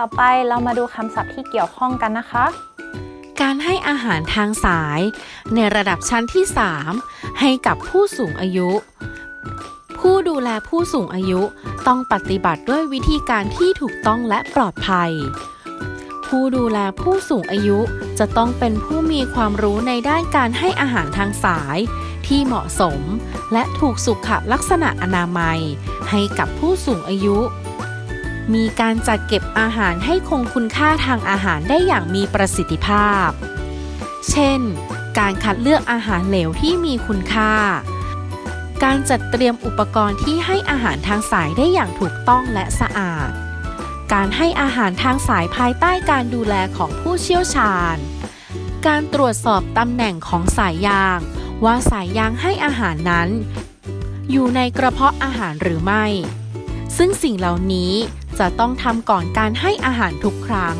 ต่อไปเรามาดูคำศัพท์ที่เกี่ยวข้องกันนะคะ การให้อาหารทางสาย ในระดับชั้นที่ 3 ให้กับผู้สูงอายุ ผู้ดูแลผู้สูงอายุต้องปฏิบัติด้วยวิธีการที่ถูกต้องและปลอดภัย ผู้ดูแลผู้สูงอายุจะต้องเป็นผู้มีความรู้ในด้านการให้อาหารทางสาย ที่เหมาะสม และถูกสุขลักษณะอนามัย ให้กับผู้สูงอายุ มีการจัดเก็บอาหารให้คงคุณค่าทางอาหารได้อย่างมีประสิทธิภาพ เช่น การคัดเลือกอาหารเหลวที่มีคุณค่า การจัดเตรียมอุปกรณ์ที่ให้อาหารทางสายได้อย่างถูกต้องและสะอาด การให้อาหารทางสายภายใต้การดูแลของผู้เชี่ยวชาญ การตรวจสอบตำแหน่งของสายยาง ว่าสายยางให้อาหารนั้น อยู่ในกระเพาะอาหารหรือไม่ ซึ่งสิ่งเหล่านี้จะต้องทำก่อนการให้อาหารทุกครั้ง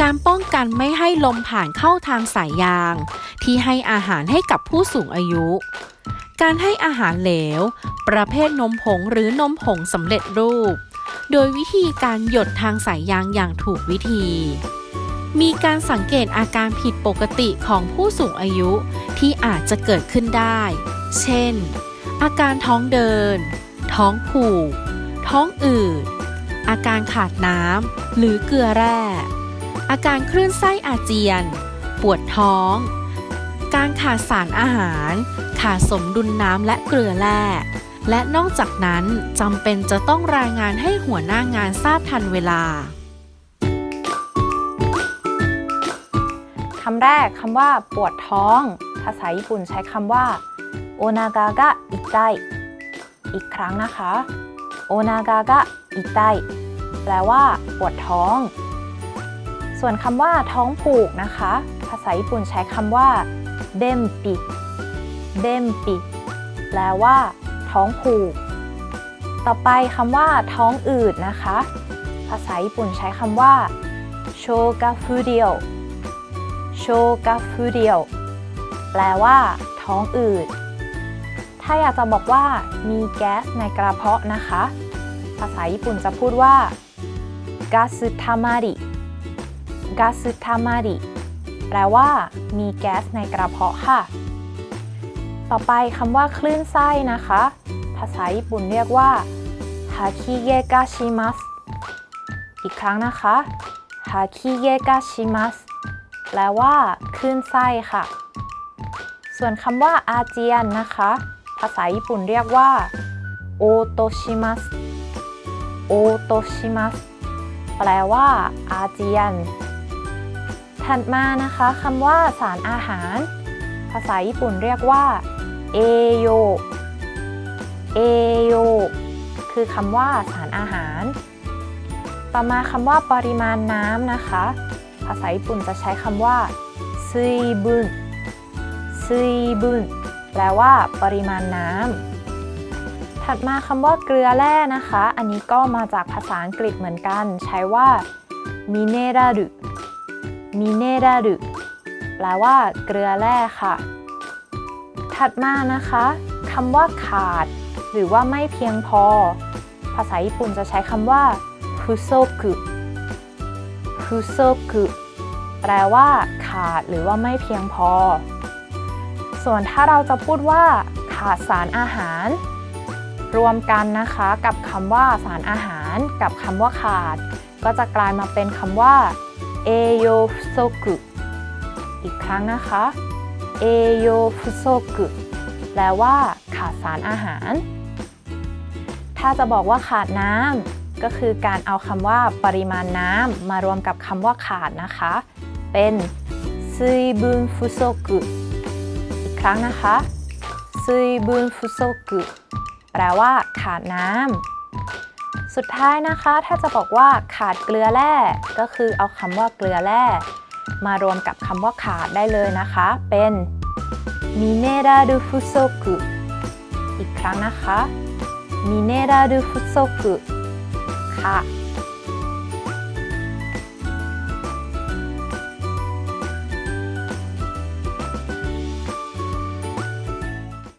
การป้องกันไม่ให้ลมผ่านเข้าทางสายยาง ที่ให้อาหารให้กับผู้สูงอายุ การให้อาหารเหลว ประเภทนมผงหรือนมผงสำเร็จรูป โดยวิธีการหยดทางสายยางอย่างถูกวิธี มีการสังเกตอาการผิดปกติของผู้สูงอายุที่อาจจะเกิดขึ้นได้ เช่น อาการท้องเดิน ท้องผูก ท้องอืด อาการขาดน้ำหรือเกลือแร่ อาการคลื่นไส้อาเจียน ปวดท้อง การขาดสารอาหาร ขาดสมดุลน้ำและเกลือแร่ และนอกจากนั้นจำเป็นจะต้องรายงานให้หัวหน้างานทราบทันเวลาคำแรกคำว่าปวดท้อง ภาษาญี่ปุ่นใช้คำว่าโอนากากะอิไต อีกครั้งนะคะโอนากากะอิไตแปลว่า ปวดท้อง ส่วนคำว่า ท้องผูกนะคะ ภาษาญี่ปุ่นใช้คำว่าเบมปิเบมปิแปลว่า ท้องผูก ต่อไปคำว่า ท้องอืดนะคะ ภาษาญี่ปุ่นใช้คำว่าโชกาฟูเดียวโชกาฟูเดียวแปลว่า ท้องอืด ถ้าอยากจะบอกว่ามีแก๊สในกระเพาะนะคะ ภาษาญี่ปุ่นจะพูดว่า กาซึทามาริ กาซึทามาริ แปลว่า มีแก๊สในกระเพาะค่ะ ต่อไปคำว่าคลื่นไส้นะคะ ภาษาญี่ปุ่นเรียกว่าฮาคิเกกาชิมัส อีกครั้งนะคะฮาคิเกกาชิมัส แปลว่า คลื่นไส้ค่ะส่วนคำว่าอาเจียนนะคะ ภาษาญี่ปุ่นเรียกว่าโอโตชิมัสโอโตชิมัสแปลว่าอาเจียน ถัดมานะคะคำว่าสารอาหาร ภาษาญี่ปุ่นเรียกว่าเอโยเอโยคือคำว่าสารอาหาร ต่อมาคำว่าปริมาณน้ำนะคะ ภาษาญี่ปุ่นจะใช้คำว่าซุยบุนซุยบุน แปลว่า ปริมาณน้ำถัดมาคำว่าเกลือแร่นะคะ อันนี้ก็มาจากภาษาอังกฤษเหมือนกัน ใช้ว่ามิเนรารุมิเนรารุแปลว่า เกลือแร่ค่ะ ถัดมานะคะคำว่าขาด หรือว่าไม่เพียงพอ ภาษาญี่ปุ่นจะใช้คำว่าฟุโซกุฟุโซกุแปลว่า ขาดหรือว่าไม่เพียงพอ ส่วนถ้าเราจะพูดว่า ขาดสารอาหาร รวมกันนะคะกับคำว่าสารอาหารกับคำว่าขาด ก็จะกลายมาเป็นคำว่าเอโยฟุโซกุอีกครั้งนะคะเอโยฟุโซกุแปลว่า ขาดสารอาหาร ถ้าจะบอกว่าขาดน้ำก็คือการเอาคำว่าปริมาณน้ำมารวมกับคำว่าขาดนะคะ เป็นซุยบุนฟุโซกุ รั้งนะคะซุยบุนฟุโซกุแปลว่าขาดน้ำสุดท้ายนะคะ ถ้าจะบอกว่าขาดเกลือแร่ก็คือเอาคำว่าเกลือแร่มารวมกับคำว่าขาดได้เลยนะคะ เป็นมิเนรารุฟุโซกุอีกครั้งนะคะมิเนรารุฟุโซกุค่ะ